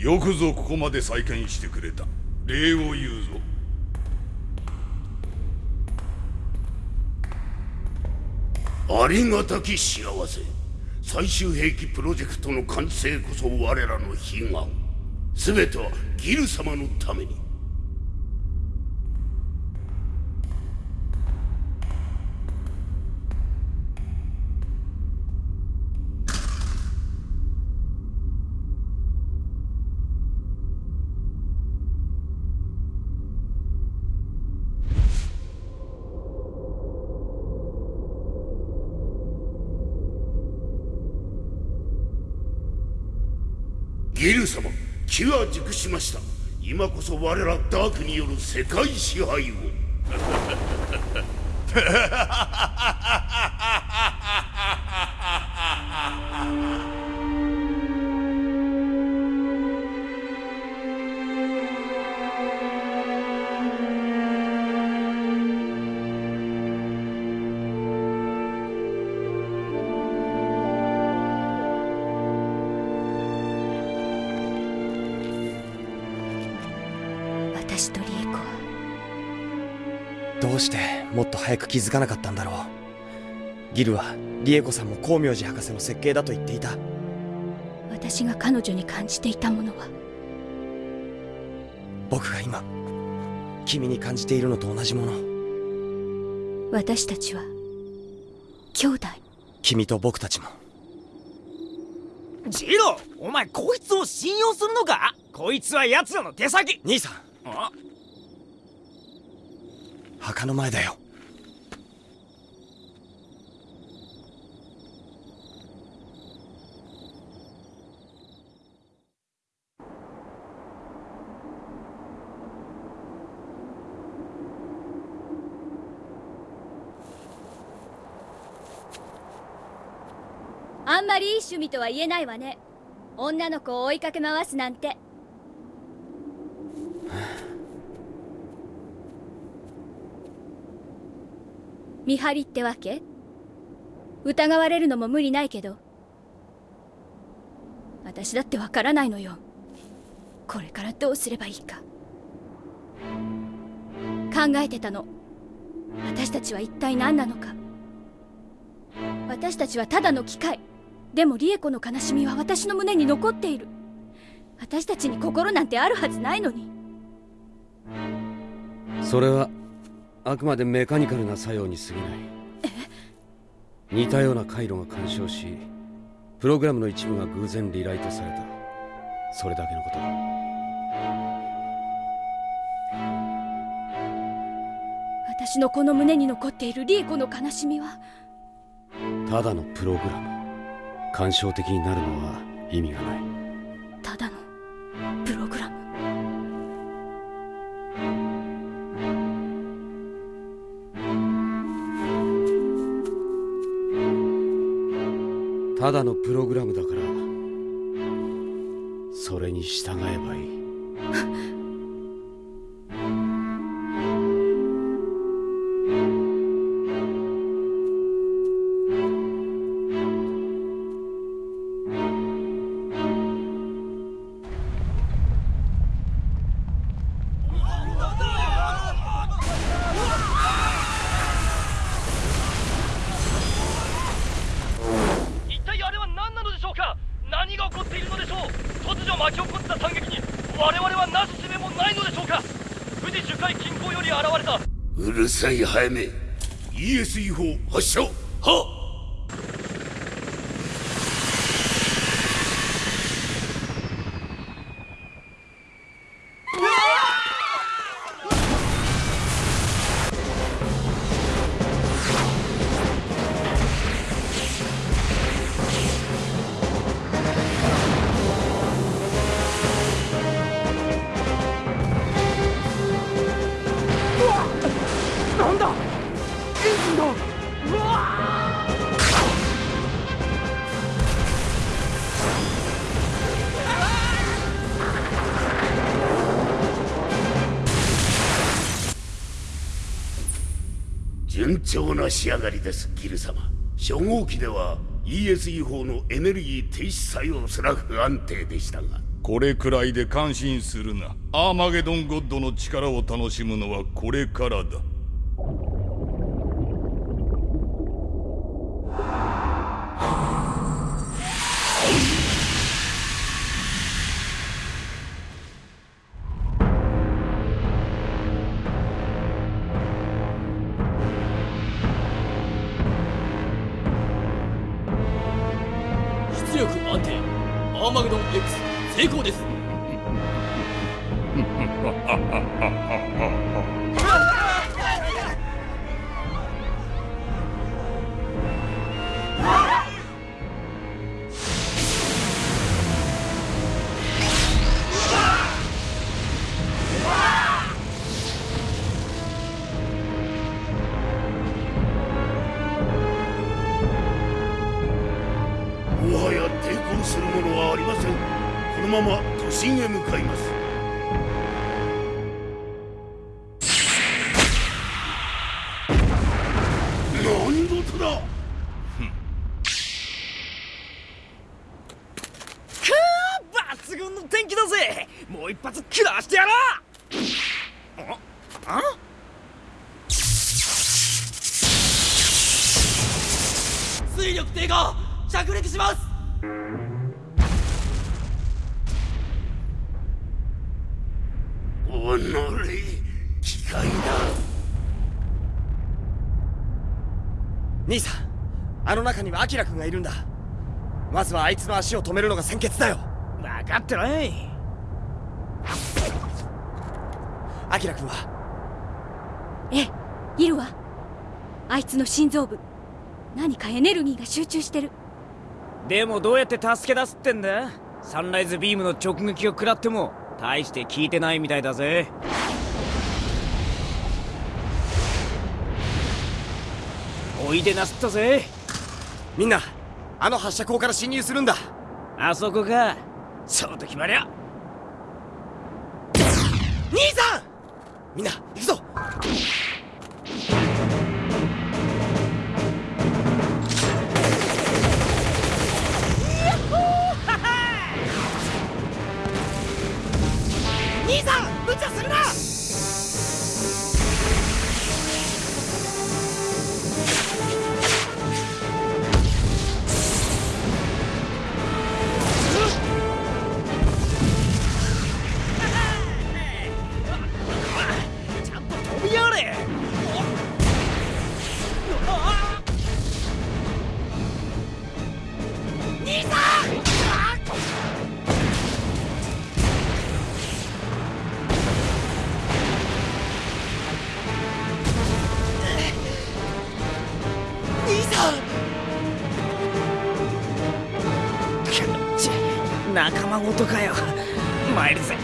よくぞここまで再建してくれた。礼を言うぞ。ありがたき幸せ。最終兵器プロジェクトの完成こそ我らの悲願。全てはギル様のために。ギル様機は熟しました。今こそ我らダークによる世界支配を。してもっと早く気づかなかったんだろう。ギルはリエコさんも光明寺博士の設計だと言っていた。私が彼女に感じていたものは？僕が今君に感じているのと同じもの。私たちは兄弟。君と僕たちも。ジロお前こいつを信用するのか？こいつは奴らの手先。兄さんあ墓の前だよ。あんまりいい趣味とは言えないわね。女の子を追いかけ回すなんて。見張りってわけ？疑われるのも無理ないけど。私だってわからないのよ。これからどうすればいいか。考えてたの。私たちは一体何なのか。私たちはただの機械。でもリエコの悲しみは私の胸に残っている。私たちに心なんてあるはずないのに。それはあくまでメカニカルな作用に過ぎない。似たような回路が干渉しプログラムの一部が偶然リライトされた。それだけのこと私のこの胸に残っているリエコの悲しみは？ただのプログラム。干渉的になるのは意味がない。ただのプログラム？ただのプログラムだからそれに従えばいい。巻き起こった惨劇に我々はなすすべもないのでしょうか？富士樹海近郊より現れた。うるさい早め。ESE 砲発射。はな仕上がりですギル様。初号機では ESE 法のエネルギー停止作用すら不安定でしたが。これくらいで感心するな。アーマゲドンゴッドの力を楽しむのはこれからだ。するものはありません。このまま都心へ向かいます。の中にはアキラ君がいるんだ。まずはあいつの足を止めるのが先決だよ。分かってないアキラ君は？ええいるわ。あいつの心臓部。何かエネルギーが集中してる。でもどうやって助け出すってんだ？サンライズビームの直撃を食らっても大して効いてないみたいだぜ。おいでなすったぜみんなあの発射口から侵入するんだ。あそこか。そうと決まりゃ兄さん！みんな行くぞ兄さん兄さんち仲間ごとかよ。参るぜ。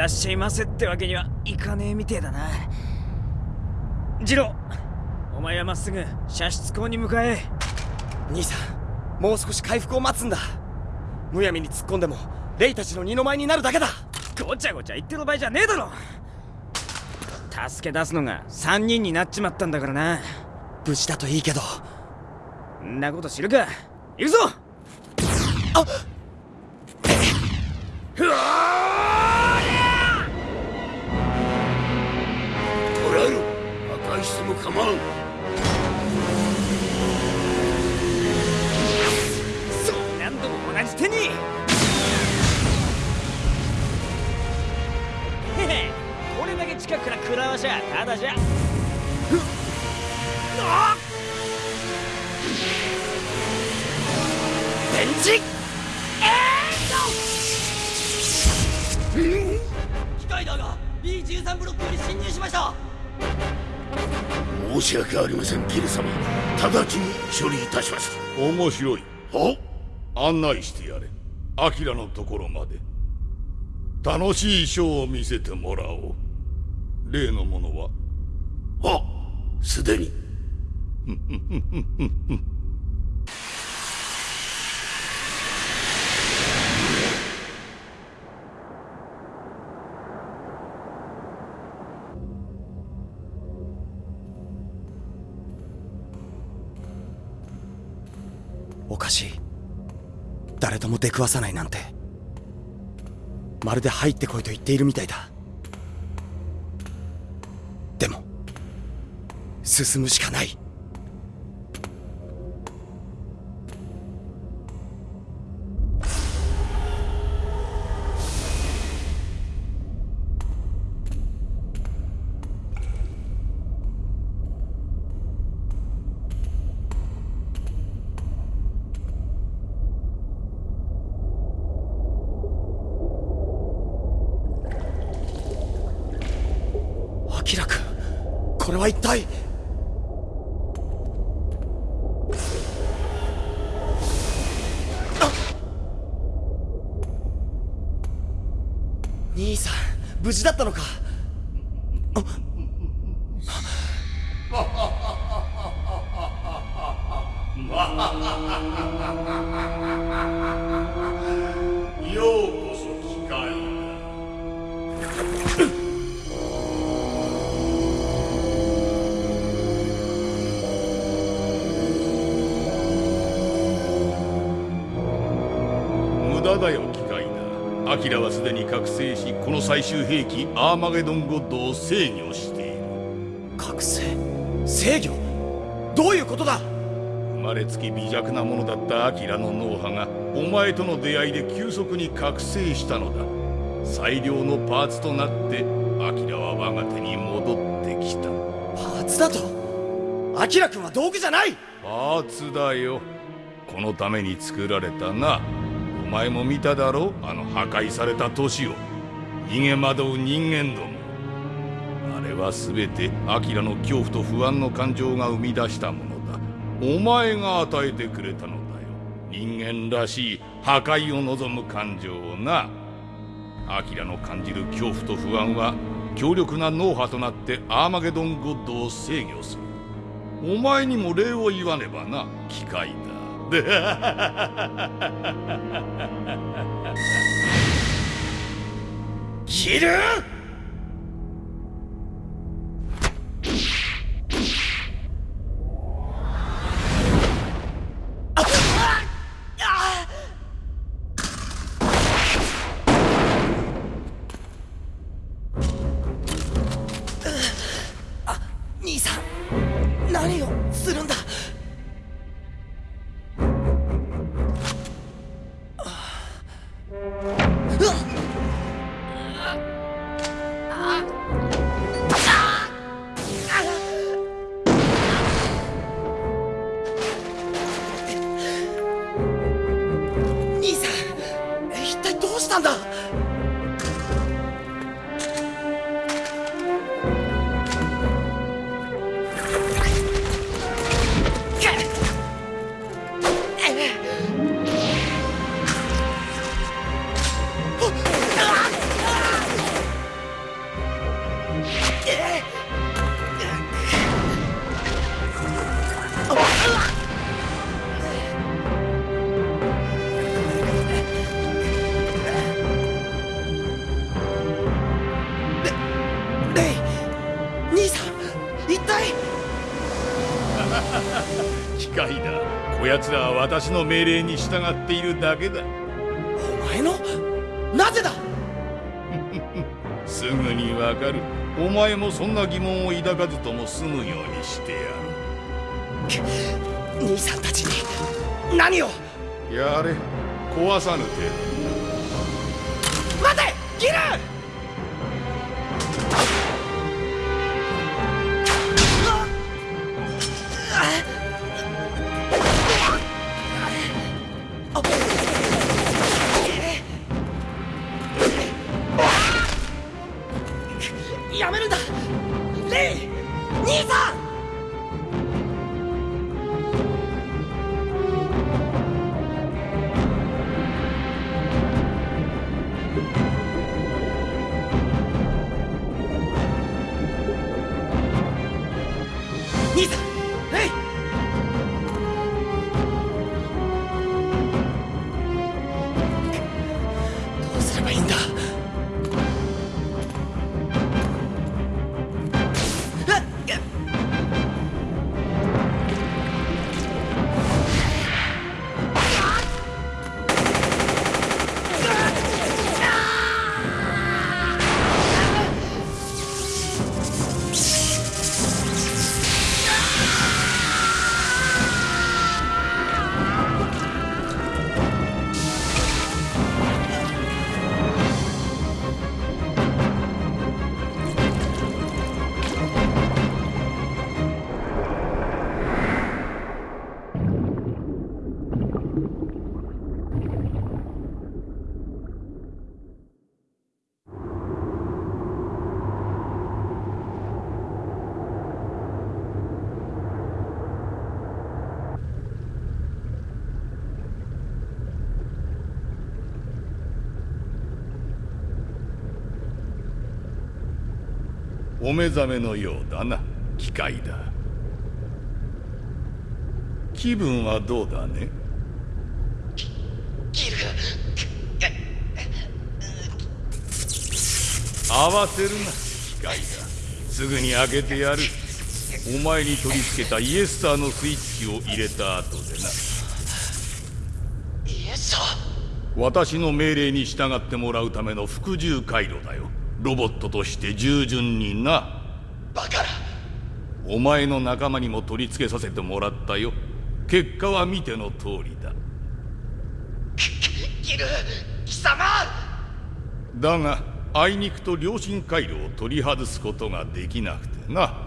らっしゃいませってわけにはいかねえみてえだな。ジローお前はまっすぐ射出口に向かえ。兄さんもう少し回復を待つんだ。むやみに突っ込んでもレイたちの二の舞になるだけだ。ごちゃごちゃ言ってる場合じゃねえだろ。助け出すのが3人になっちまったんだからな。無事だといいけど。んなこと知るか。行くぞ。あうわ壊しても構わんそう何度も同じ手に。へへ。これだけ近くから食らわしゃただじゃ。ふっ。あっジ機械だが B13 ブロックより侵入しました申し訳ありませんギル様。直ちに処理いたします。面白い。は？案内してやれ。アキラのところまで。楽しいショーを見せてもらおう。例のものは？は？すでに 誰とも出くわさないなんて。まるで入ってこいと言っているみたいだ。でも進むしかない。無事だったのラはすでに覚醒しこの最終兵器アーマゲドンゴッドを制御している。覚醒？制御？どういうことだ？生まれつき微弱なものだったアキラの脳波がお前との出会いで急速に覚醒したのだ。最良のパーツとなってアキラは我が手に戻ってきた。パーツだと？アキラ君は道具じゃない！パーツだよ。このために作られたな。お前も見ただろあの破壊された都市を。逃げ惑う人間ども。あれは全てアキラの恐怖と不安の感情が生み出したものだ。お前が与えてくれたのだよ。人間らしい破壊を望む感情をな。アキラの感じる恐怖と不安は強力な脳波となってアーマゲドンゴッドを制御する。お前にも礼を言わねばな。機械だ。ギル 命令に従っているだけだ。お前の？なぜだ？すぐにわかる。お前もそんな疑問を抱かずとも済むようにしてや兄さんたちに何を？るやれ。壊さぬ程待て！ギルお目覚めのようだな。機械だ。気分はどうだね？ギル。慌てるな機械だすぐに開けてやるお前に取り付けたイエスターのスイッチを入れた後でなイエスさ私の命令に従ってもらうための服従回路だよロボットとして従順にな。バカな。お前の仲間にも取り付けさせてもらったよ。結果は見ての通りだ。ギル貴様。だがあいにくと良心回路を取り外すことができなくてな。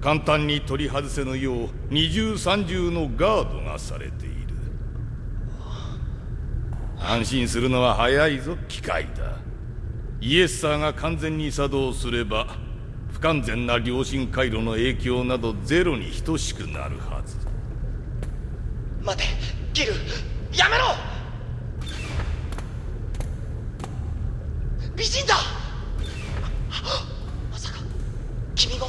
簡単に取り外せぬよう二重三重のガードがされている。安心するのは早いぞ機械だイエッサーが完全に作動すれば不完全な良心回路の影響などゼロに等しくなるはず。待てギルやめろ！美人だ！まさか君も？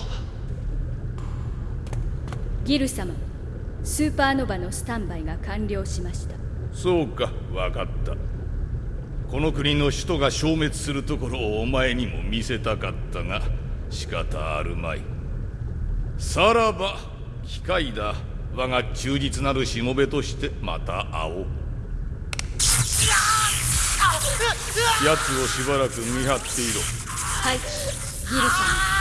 ギル様スーパーノヴァのスタンバイが完了しました。そうか分かったこの国の首都が消滅するところをお前にも見せたかったが仕方あるまい。さらば機械だ。我が忠実なるしもべとしてまた会おう。奴をしばらく見張っていろ。はい。ギル様ど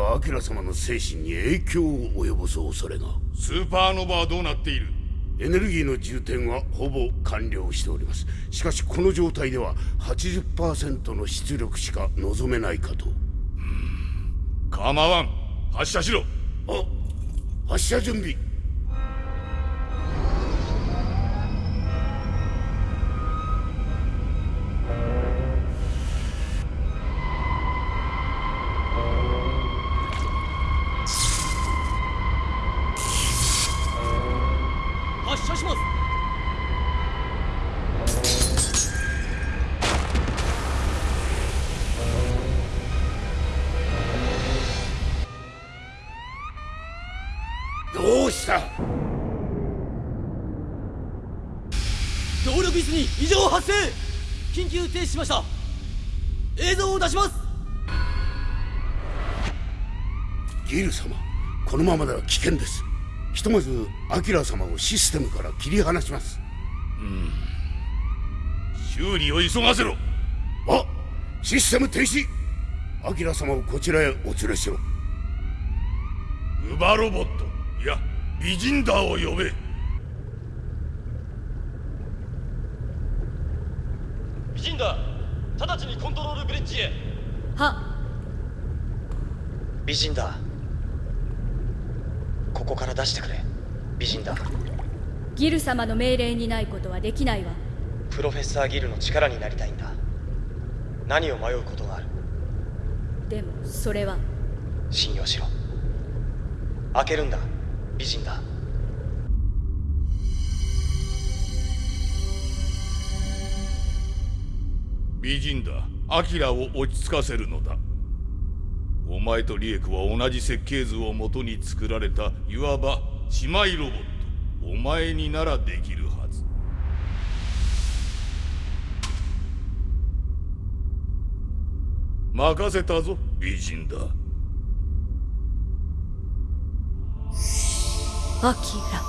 はアキラ様の精神に影響を及ぼす恐れが。スーパーノヴァはどうなっている？エネルギーの充填はほぼ完了しております。しかしこの状態では80%の出力しか望めないかと。構わん。発射しろ。あ発射準備ギル様このままでは危険です。ひとまずアキラ様をシステムから切り離します。修理を急がせろ。あシステム停止。アキラ様をこちらへお連れしろ。ウバロボットいやビジンダーを呼べ。美人だ直ちにコントロールブリッジへ。は。美人だここから出してくれ。美人だ。ギル様の命令にないことはできないわ。プロフェッサーギルの力になりたいんだ。何を迷うことがある？でもそれは。信用しろ。開けるんだ。美人だ。美人だ。アキラを落ち着かせるのだお前とリエクは同じ設計図をもとに作られたいわば姉妹ロボット。お前にならできるはず。任せたぞ美人だ。アキラ。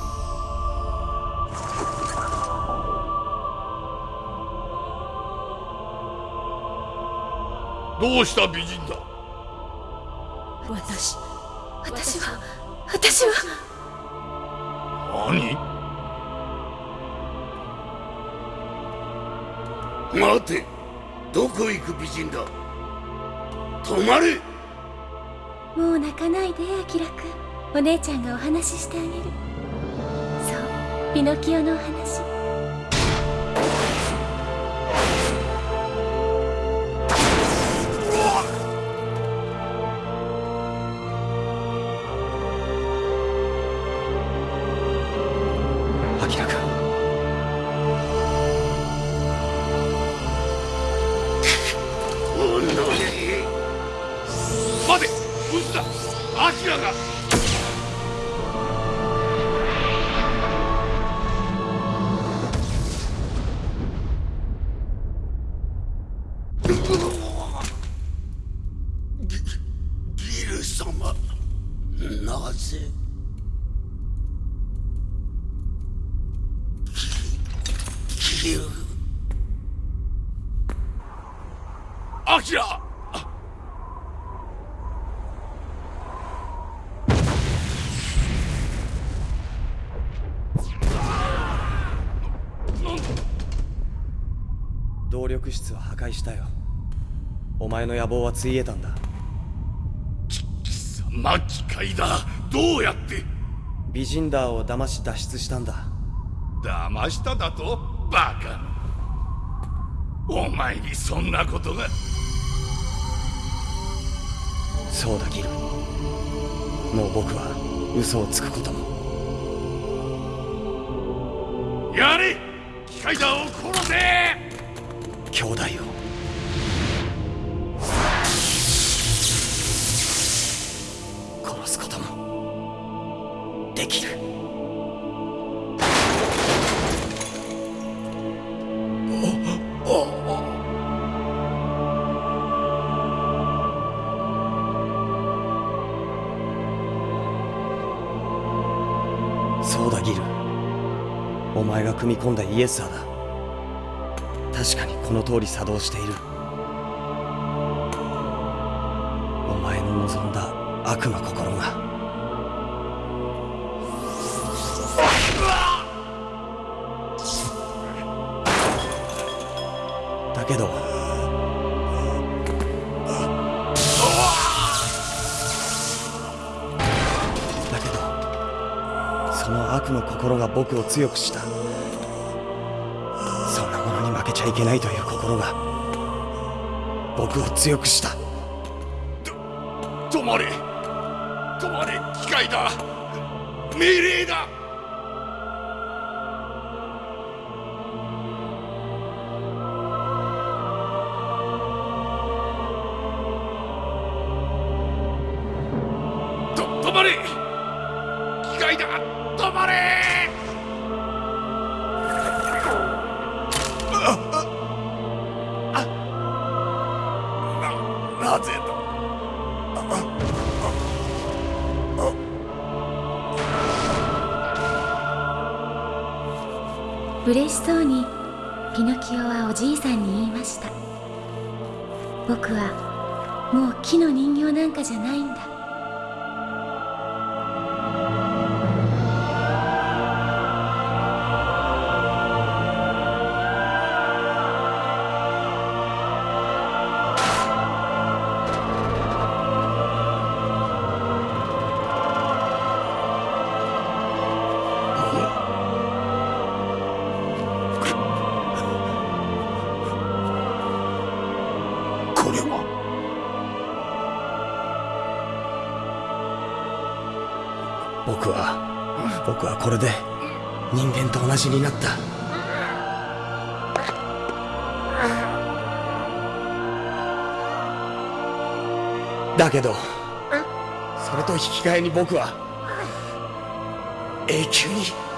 どうした美人だ私私は私は。何？待て。どこ行く美人だ？止まれ。もう泣かないでアキラくんお姉ちゃんがお話ししてあげる。そうピノキオのお話力室は破壊したよ。お前の野望はついえたんだ。貴様機械だ。どうやって？ビジンダーを騙し脱出したんだ。騙しただと？バカお前にそんなことが？そうだギル。もう僕は嘘をつくことも。やれ！機械だを殺せ兄弟を。殺すことも。できる。そうだギル。お前が組み込んだイエスサーだ。確かにこの通り作動している。お前の望んだ悪の心が。だけどだけどその悪の心が僕を強くした。ちゃいけないという心が僕を強くした。ぜと。嬉しそうにピノキオはおじいさんに言いました。僕はもう木の人形なんかじゃないんだ。これで人間と同じになった。だけどそれと引き換えに僕は永久に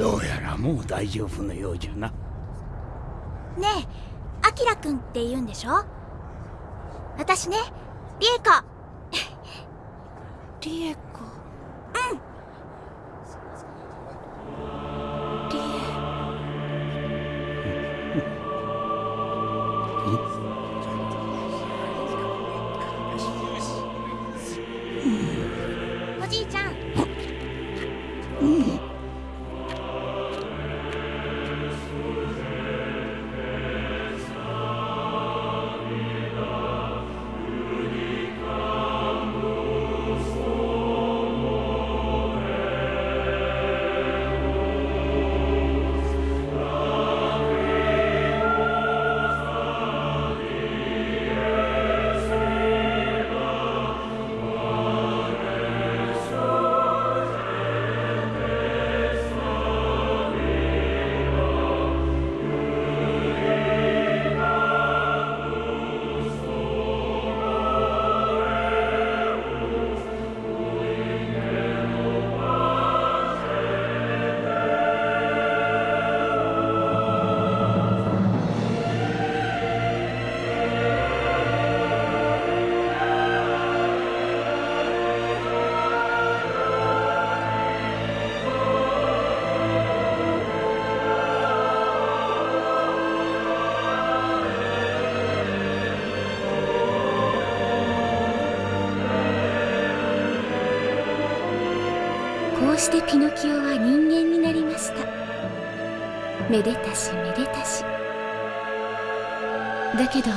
どうやらもう大丈夫のようじゃな。ねえアキラくんって言うんでしょ？私ねリエコリエコめでたしめでたし。だけど